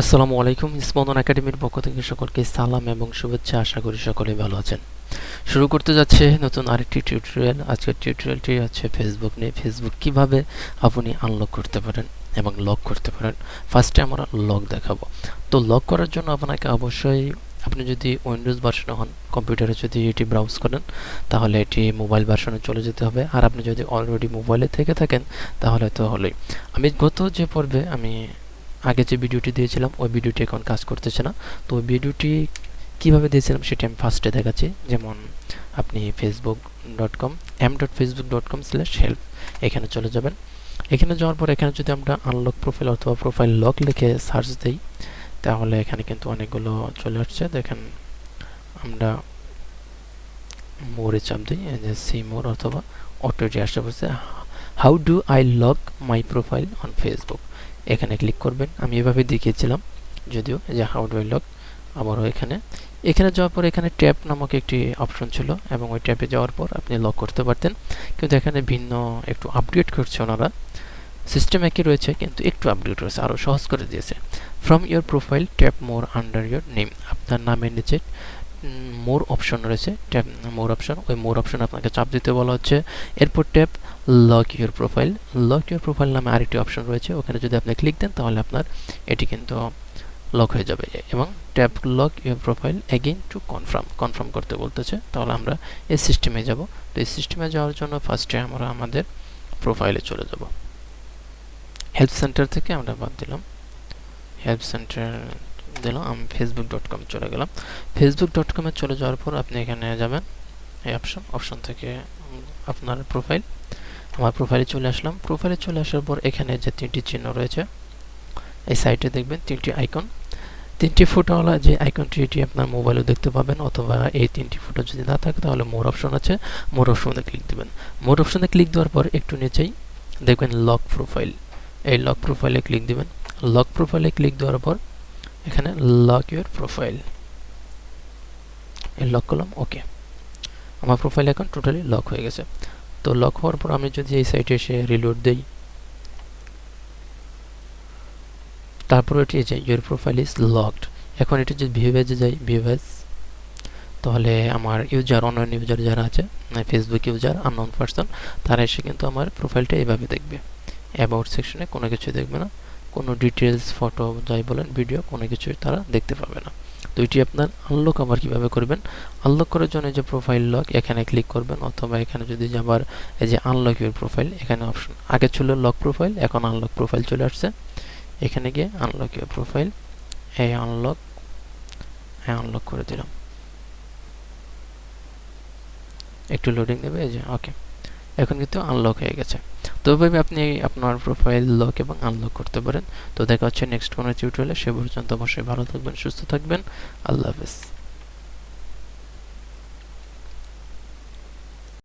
আসসালামু আলাইকুম স্পন্দন একাডেমির পক্ষ থেকে সকলকে সালাম এবং শুভেচ্ছা। আশা করি সকলেই ভালো আছেন। শুরু করতে যাচ্ছে নতুন আরেকটি টিউটোরিয়াল। আজকের টিউটোরিয়ালটি হচ্ছে ফেসবুক নিয়ে। ফেসবুক কীভাবে আপনি আনলক করতে পারেন এবং লক করতে পারেন? ফার্স্টে আমরা লক দেখাবো। তো লক করার জন্য আপনাকে অবশ্যই আপনি যদি উইন্ডোজ ভার্সনে হন, কম্পিউটারে যদি এটি ব্রাউজ করেন, তাহলে এটি মোবাইল ভার্সনে চলে যেতে হবে। আর আপনি যদি অলরেডি মোবাইলে থেকে থাকেন, তাহলে তো হলোই। আমি গত যে পর্বে আমি আগে যে ভিডিওটি দিয়েছিলাম, ওই ভিডিওটি এখন কাজ করতেছে না। তো ওই ভিডিওটি কীভাবে দিয়েছিলাম সেটি আমি ফার্স্টে দেখাচ্ছি। যেমন আপনি Facebook dot com M dot Facebook dot com slash help এখানে চলে যাবেন। এখানে যাওয়ার পর এখানে যদি আমরা আনলক প্রোফাইল অথবা প্রোফাইল লক লিখে সার্চ দিই, তাহলে এখানে কিন্তু অনেকগুলো চলে আসছে। দেখেন, আমরা মোরে চাপ দিই যে সি মোর অথবা অটোটি আসতে বলছে how do I lock my profile on Facebook এখানে ক্লিক করবেন। আমি এভাবে দেখিয়েছিলাম, যদিও যে হাউ ডু লক আবারও এখানে। এখানে যাওয়ার পর এখানে ট্যাপ নামক একটি অপশন ছিল এবং ওই ট্যাপে যাওয়ার পর আপনি লক করতে পারতেন। কিন্তু এখানে ভিন্ন একটু আপডেট করছে ওনারা। সিস্টেম একই রয়েছে, কিন্তু একটু আপডেট রয়েছে আরও সহজ করে দিয়েছে। From your profile tap more under your name আপনার নামের নিচে মোর অপশন রয়েছে ট্যাপ মোর অপশন, ওই মোর অপশন আপনাকে চাপ দিতে বলা হচ্ছে। এরপর tap lock your profile lock your profile নামে আরেকটি অপশন রয়েছে, ওখানে যদি আপনি ক্লিক দেন তাহলে আপনার এটি কিন্তু লক হয়ে যাবে। এবং tap lock your profile again to confirm confirm করতে বলতেছে, তাহলে আমরা এই সিস্টেমে যাব। তো এই সিস্টেমে যাওয়ার জন্য ফার্স্টে আমরা আমাদের প্রোফাইলে চলে যাব। হেল্প সেন্টার থেকে আমরা বাদ দিলাম। হেল্প সেন্টার দিলাম, আমি ফেসবুক ডট কম চলে গেলাম। ফেসবুক ডট কমে চলে যাওয়ার পর আপনি এখানে যাবেন, এই অপশন অপশন থেকে আপনার প্রোফাইল আমার প্রোফাইলে চলে আসলাম। প্রোফাইলে চলে আসার পর এখানে যে তিনটি চিহ্ন রয়েছে, এই সাইটে দেখবেন তিনটি আইকন তিনটি ফটোওয়ালা যে আইকনটি এটি আপনার মোবাইলেও দেখতে পাবেন, অথবা এই তিনটি ফটো যদি না থাকে তাহলে মোর অপশন আছে। মোর অপশনে ক্লিক দেবেন। মোর অপশনে ক্লিক দেওয়ার পর একটু নিচেই দেখবেন লক প্রোফাইল এই লক প্রোফাইলে ক্লিক দিবেন। লক প্রোফাইলে ক্লিক দেওয়ার পর এখানে লক ইউর প্রোফাইল এই লক করলাম ওকে আমার প্রোফাইল এখন টোটালি লক হয়ে গেছে। তো লক হওয়ার পর আমি যদি এই সাইটে এসে রিলোড দিই, তারপর এটি যে ইউর প্রোফাইল ইজ লকড এখন এটি যদি ভিউভেজে যাই ভিউভেজ তাহলে আমার ইউজার অনলাইন ইউজার যারা আছে ফেসবুক ইউজার আননোন পার্সন তারা এসে কিন্তু আমার প্রোফাইলটা এইভাবে দেখবে। অ্যাবাউট সেকশনে কোনো কিছু দেখবে না। কোনো ডিটেলস ফটো যাই বলেন ভিডিও কোনো কিছুই তারা দেখতে পাবে না। তো এটি আপনার আনলক আবার কীভাবে করবেন? আনলক করার জন্য যে প্রোফাইল লক এখানে ক্লিক করবেন অথবা এখানে যদি আবার এই যে আনলক ইউর প্রোফাইল এখানে অপশন আগে ছিল লক প্রোফাইল এখন আনলক প্রোফাইল চলে আসছে। এখানে গিয়ে আনলক ইউর প্রোফাইল এই আনলক হ্যাঁ আনলক করে দিলাম। একটু লোডিং দেবে, এই যে ওকে এখন কিন্তু আনলক হয়ে গেছে। তো ভাবে, আপনি আপনার প্রোফাইল লক এবং আনলক করতে পারেন। তো দেখা হচ্ছে নেক্সট কোনো টিউটোরিয়ালে সে পর্যন্ত অবশ্যই ভালো থাকবেন, সুস্থ থাকবেন। আল্লাহ হাফেজ।